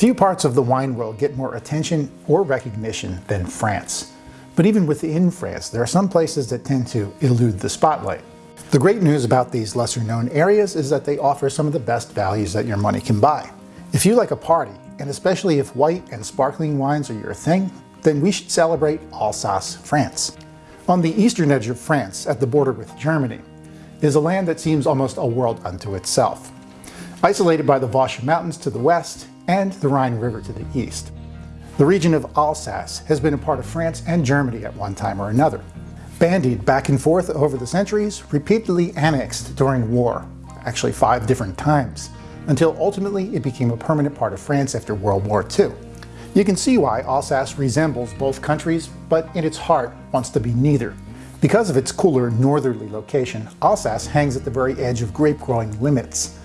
Few parts of the wine world get more attention or recognition than France. But even within France, there are some places that tend to elude the spotlight. The great news about these lesser known areas is that they offer some of the best values that your money can buy. If you like a party, and especially if white and sparkling wines are your thing, then we should celebrate Alsace, France. On the eastern edge of France, at the border with Germany, is a land that seems almost a world unto itself. Isolated by the Vosges Mountains to the west and the Rhine River to the east. The region of Alsace has been a part of France and Germany at one time or another. Bandied back and forth over the centuries, repeatedly annexed during war, actually five different times, until ultimately it became a permanent part of France after World War II. You can see why Alsace resembles both countries, but in its heart wants to be neither. Because of its cooler northerly location, Alsace hangs at the very edge of grape growing limits.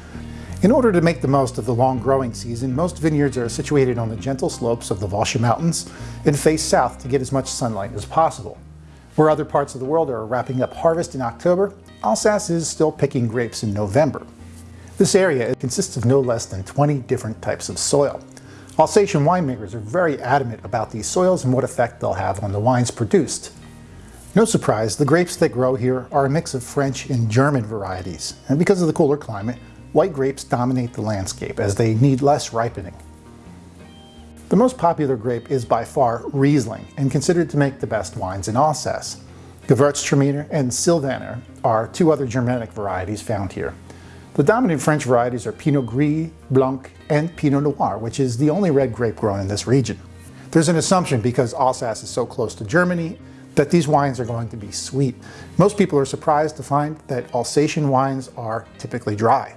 In order to make the most of the long growing season, most vineyards are situated on the gentle slopes of the Vosges Mountains and face south to get as much sunlight as possible. Where other parts of the world are wrapping up harvest in October, Alsace is still picking grapes in November. This area consists of no less than 20 different types of soil. Alsatian winemakers are very adamant about these soils and what effect they'll have on the wines produced. No surprise, the grapes that grow here are a mix of French and German varieties, and because of the cooler climate, white grapes dominate the landscape as they need less ripening. The most popular grape is by far Riesling, and considered to make the best wines in Alsace. Gewürztraminer and Sylvaner are two other Germanic varieties found here. The dominant French varieties are Pinot Gris, Blanc, and Pinot Noir, which is the only red grape grown in this region. There's an assumption because Alsace is so close to Germany that these wines are going to be sweet. Most people are surprised to find that Alsatian wines are typically dry.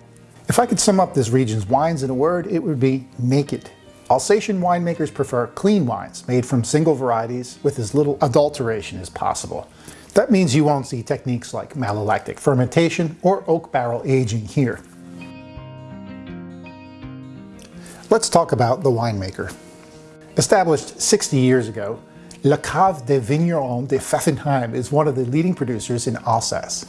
If I could sum up this region's wines in a word, it would be naked. Alsatian winemakers prefer clean wines made from single varieties with as little adulteration as possible. That means you won't see techniques like malolactic fermentation or oak barrel aging here. Let's talk about the winemaker. Established 60 years ago, La Cave des Vignerons de Pfaffenheim is one of the leading producers in Alsace.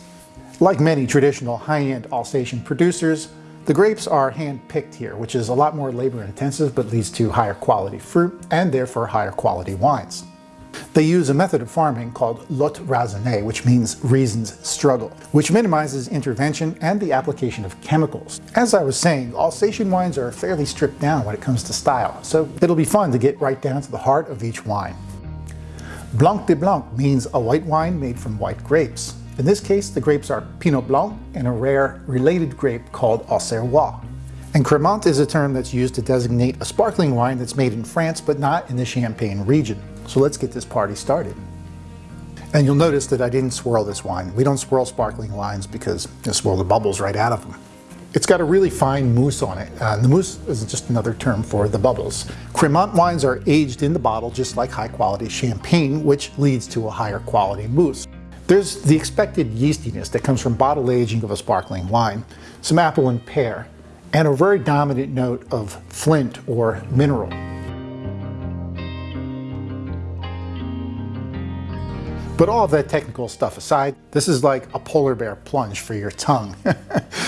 Like many traditional high-end Alsatian producers, the grapes are hand-picked here, which is a lot more labor-intensive but leads to higher quality fruit and therefore higher quality wines. They use a method of farming called lutte raisonnée, which means reasons struggle, which minimizes intervention and the application of chemicals. As I was saying, Alsatian wines are fairly stripped down when it comes to style, so it'll be fun to get right down to the heart of each wine. Blanc de Blanc means a white wine made from white grapes. In this case, the grapes are Pinot Blanc and a rare related grape called Auxerrois. And Cremant is a term that's used to designate a sparkling wine that's made in France but not in the Champagne region. So let's get this party started. And you'll notice that I didn't swirl this wine. We don't swirl sparkling wines because you swirl the bubbles right out of them. It's got a really fine mousse on it. Uh, the mousse is just another term for the bubbles. Cremant wines are aged in the bottle just like high quality champagne, which leads to a higher quality mousse. There's the expected yeastiness that comes from bottle aging of a sparkling wine, some apple and pear, and a very dominant note of flint or mineral. But all of that technical stuff aside, this is like a polar bear plunge for your tongue.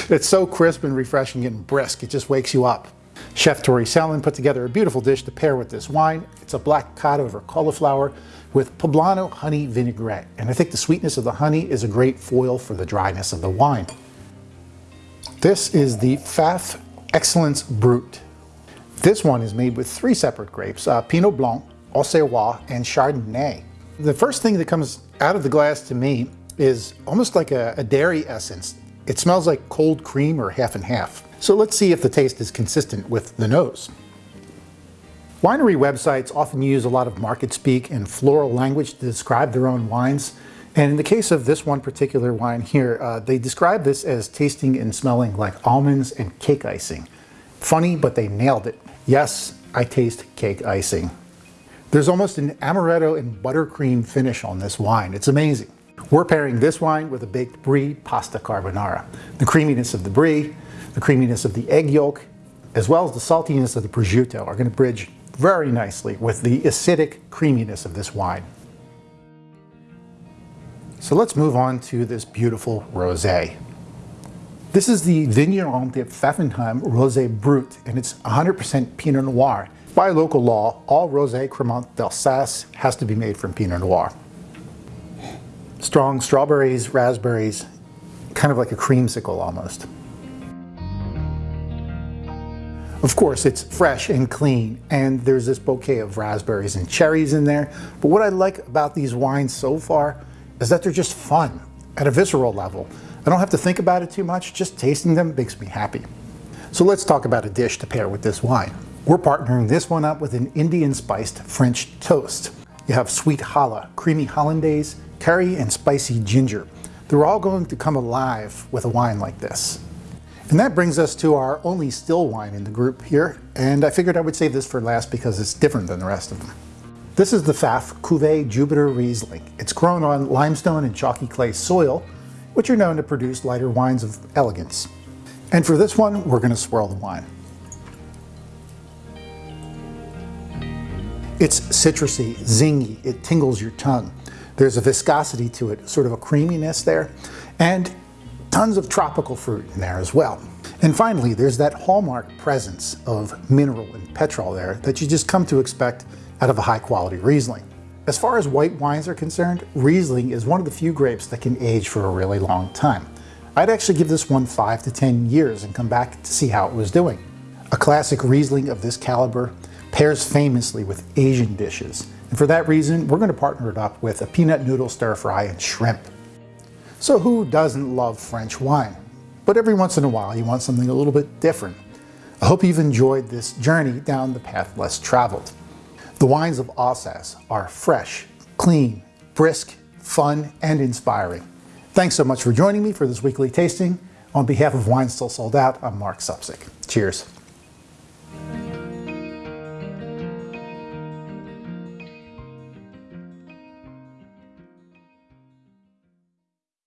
it's so crisp and refreshing and brisk, it just wakes you up. Chef Tori Selin put together a beautiful dish to pair with this wine. It's a black cod over cauliflower with poblano honey vinaigrette. And I think the sweetness of the honey is a great foil for the dryness of the wine. This is the Pfaff Excellence Brut. This one is made with three separate grapes, uh, Pinot Blanc, Auxerrois, and Chardonnay. The first thing that comes out of the glass to me is almost like a, a dairy essence. It smells like cold cream or half and half. So let's see if the taste is consistent with the nose. Winery websites often use a lot of market speak and floral language to describe their own wines. And in the case of this one particular wine here, uh, they describe this as tasting and smelling like almonds and cake icing. Funny, but they nailed it. Yes, I taste cake icing. There's almost an amaretto and buttercream finish on this wine. It's amazing. We're pairing this wine with a baked brie pasta carbonara. The creaminess of the brie, the creaminess of the egg yolk, as well as the saltiness of the prosciutto are going to bridge very nicely with the acidic creaminess of this wine. So let's move on to this beautiful rosé. This is the Vigneron de Pfaffenheim Rosé Brut, and it's 100% Pinot Noir. By local law, all Rosé Cremant d'Alsace has to be made from Pinot Noir. Strong strawberries, raspberries, kind of like a creamsicle almost. Of course, it's fresh and clean, and there's this bouquet of raspberries and cherries in there. But what I like about these wines so far is that they're just fun at a visceral level. I don't have to think about it too much, just tasting them makes me happy. So let's talk about a dish to pair with this wine. We're partnering this one up with an Indian spiced French toast. You have sweet challah, creamy hollandaise, curry, and spicy ginger. They're all going to come alive with a wine like this. And that brings us to our only still wine in the group here, and I figured I would save this for last because it's different than the rest of them. This is the Pfaff Cuvée Jupiter Riesling. It's grown on limestone and chalky clay soil, which are known to produce lighter wines of elegance. And for this one, we're going to swirl the wine. It's citrusy, zingy, it tingles your tongue. There's a viscosity to it, sort of a creaminess there, and tons of tropical fruit in there as well. And finally, there's that hallmark presence of mineral and petrol there that you just come to expect out of a high quality Riesling. As far as white wines are concerned, Riesling is one of the few grapes that can age for a really long time. I'd actually give this one 5 to 10 years and come back to see how it was doing. A classic Riesling of this caliber pairs famously with Asian dishes, and for that reason, we're going to partner it up with a peanut noodle stir fry and shrimp. So who doesn't love French wine? But every once in a while you want something a little bit different. I hope you've enjoyed this journey down the path less traveled. The wines of Alsace are fresh, clean, brisk, fun, and inspiring. Thanks so much for joining me for this weekly tasting. On behalf of Wines 'Til Sold Out, I'm Mark Supsick. Cheers.